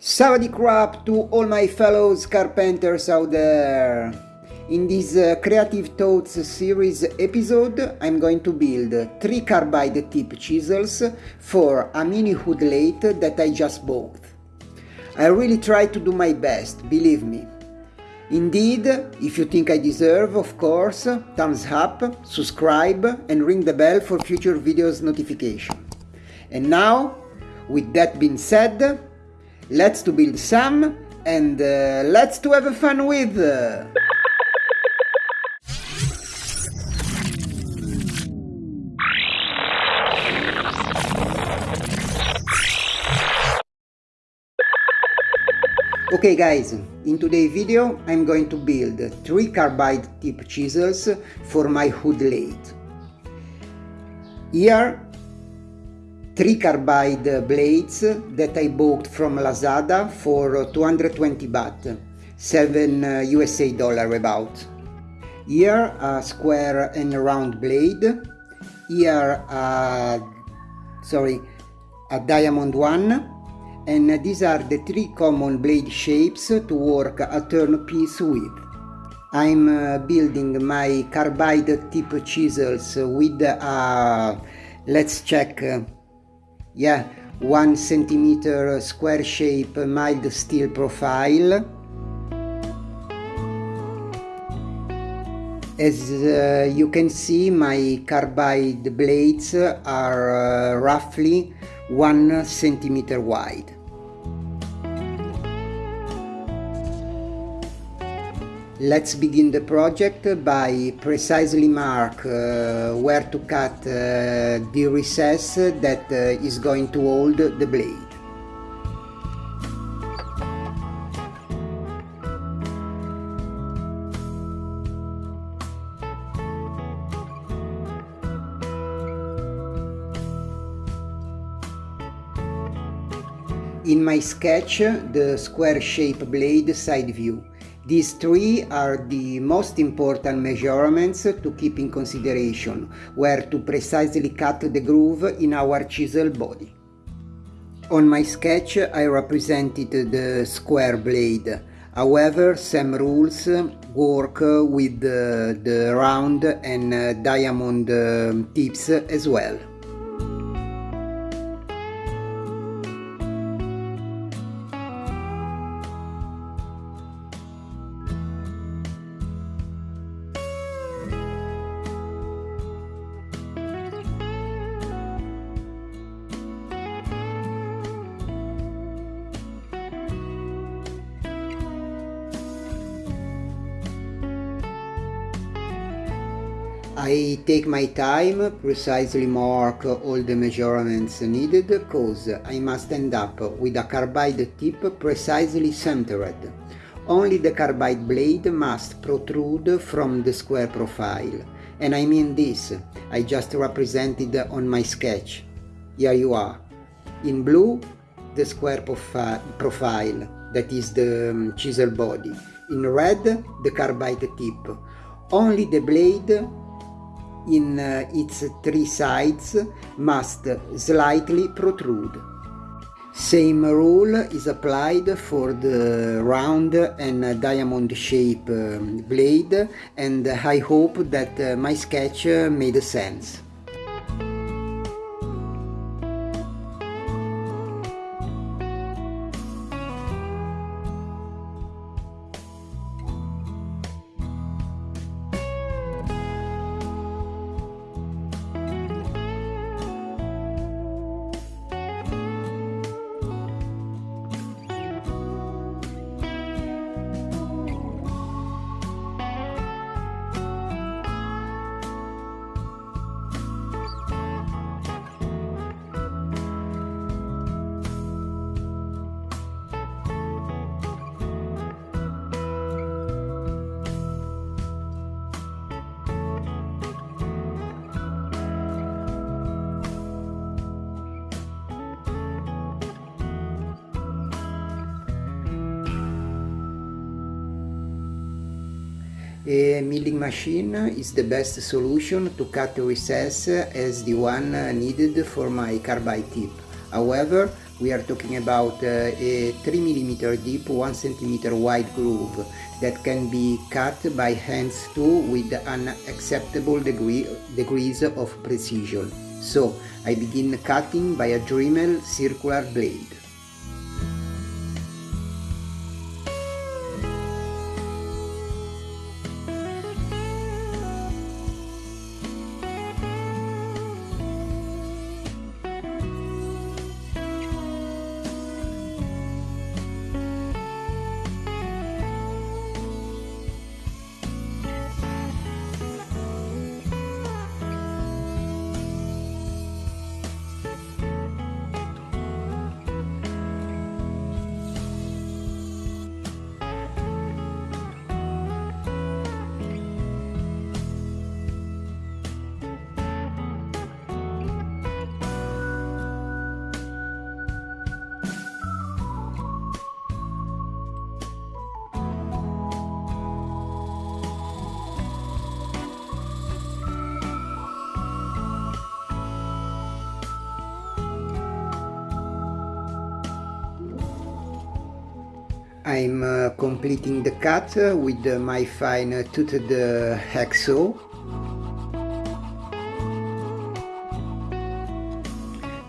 Savadi crap to all my fellows carpenters out there! In this uh, Creative Thoughts series episode I'm going to build 3 carbide tip chisels for a mini wood lathe that I just bought. I really try to do my best, believe me. Indeed, if you think I deserve, of course, thumbs up, subscribe and ring the bell for future videos notification. And now, with that being said, let's to build some and uh, let's to have a fun with! Okay guys, in today's video I'm going to build 3 carbide tip chisels for my wood lathe. Here 3 carbide blades that I bought from Lazada for 220 baht, 7 USA dollar about. Here a square and round blade, here a, sorry, a diamond one, and these are the three common blade shapes to work a turn piece with. I'm uh, building my carbide tip chisels with a, let's check, uh, yeah, 1 centimeter square shape mild steel profile. As uh, you can see my carbide blades are uh, roughly 1 centimeter wide. Let's begin the project by precisely mark uh, where to cut uh, the recess that uh, is going to hold the blade. In my sketch, the square shape blade side view. These three are the most important measurements to keep in consideration, where to precisely cut the groove in our chisel body. On my sketch I represented the square blade, however some rules work with the, the round and diamond um, tips as well. I take my time, precisely mark all the measurements needed, cause I must end up with a carbide tip precisely centered. Only the carbide blade must protrude from the square profile. And I mean this, I just represented on my sketch. Here you are. In blue, the square profi profile, that is the um, chisel body. In red, the carbide tip. Only the blade in uh, its three sides must slightly protrude. Same rule is applied for the round and diamond shape um, blade and I hope that uh, my sketch made sense. A milling machine is the best solution to cut recess as the one needed for my carbide tip. However, we are talking about uh, a 3 mm deep, 1 cm wide groove that can be cut by hands too with an acceptable degree, degrees of precision. So I begin cutting by a Dremel circular blade. I'm uh, completing the cut with uh, my fine toothed hacksaw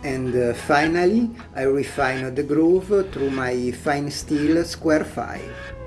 and uh, finally I refine the groove through my fine steel square file.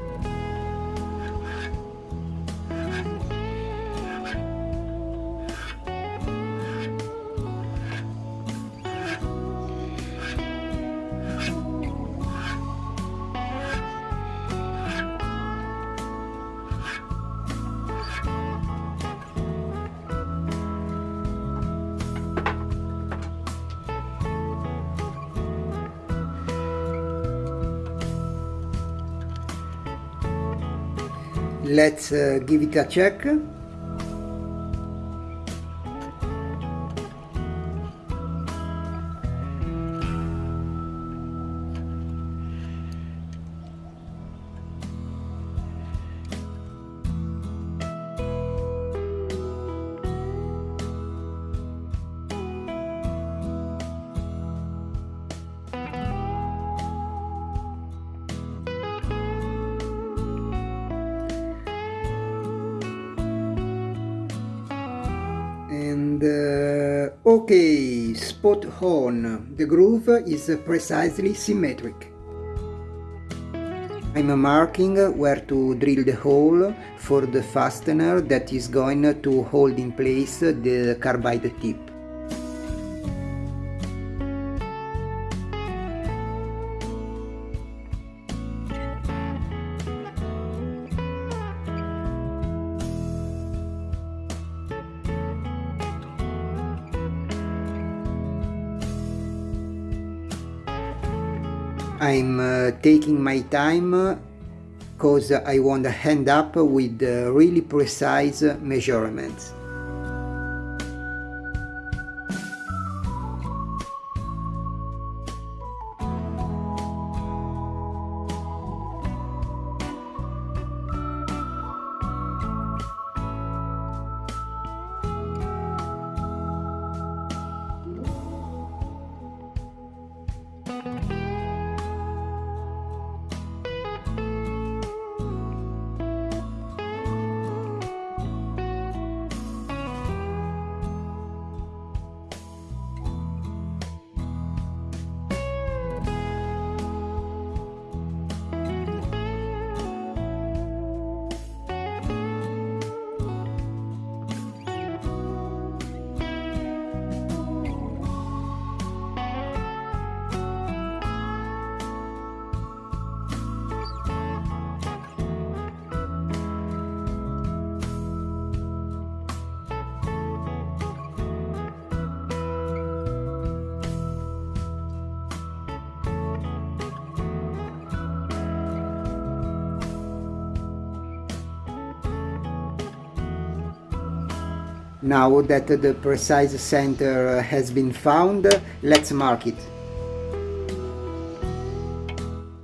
Let's uh, give it a check. Uh, okay spot horn, the groove is precisely symmetric. I'm marking where to drill the hole for the fastener that is going to hold in place the carbide tip I'm uh, taking my time because I want to end up with uh, really precise measurements. Now that the precise center has been found, let's mark it.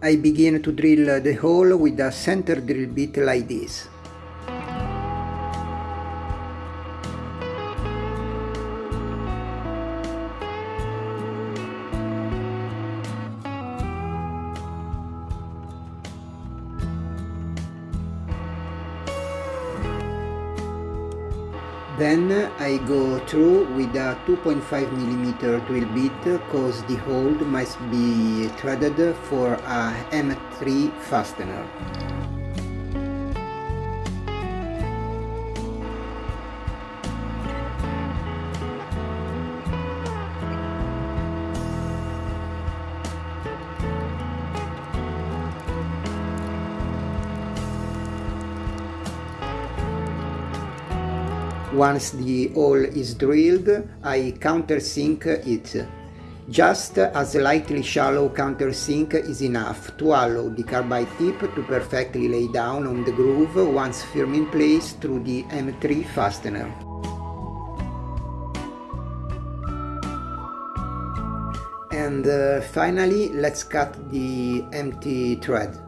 I begin to drill the hole with a center drill bit like this. Then I go through with a 2.5mm drill bit cause the hole must be threaded for a M3 fastener. Once the hole is drilled, I countersink it. Just a slightly shallow countersink is enough to allow the carbide tip to perfectly lay down on the groove once firm in place through the M3 fastener. And uh, finally, let's cut the M3 thread.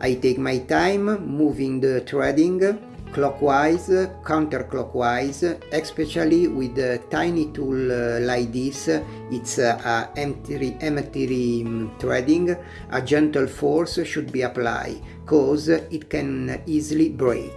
I take my time moving the threading clockwise, counterclockwise, especially with a tiny tool uh, like this, it's uh, M3, M3 threading, a gentle force should be applied, cause it can easily break.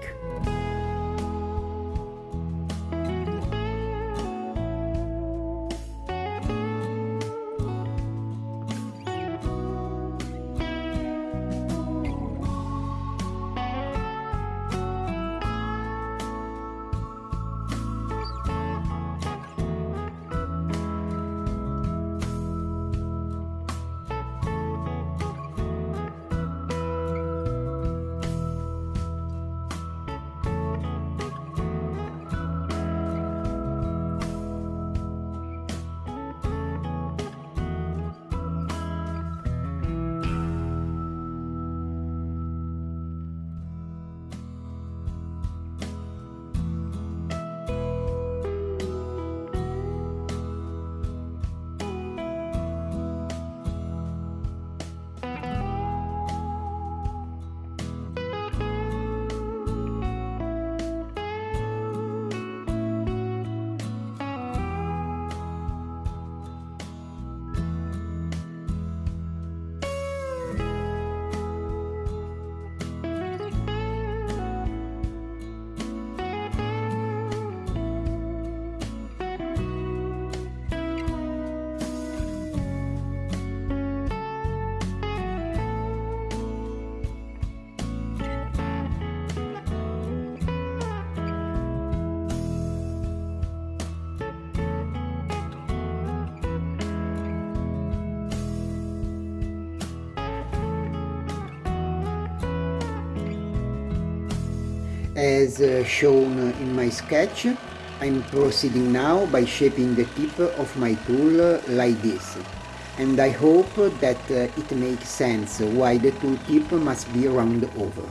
As uh, shown in my sketch, I'm proceeding now by shaping the tip of my tool like this. And I hope that uh, it makes sense why the tool tip must be round over.